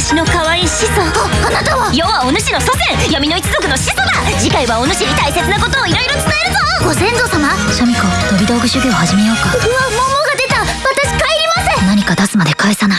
私の可愛い始祖。ああなたは？世はお主の祖先。闇の一族の始祖だ。次回はお主に大切なことをいろいろ伝えるぞ。ご先祖様？シャミ子飛び道具修行始めようか。うわ桃が出た。私帰ります。何か出すまで返さない。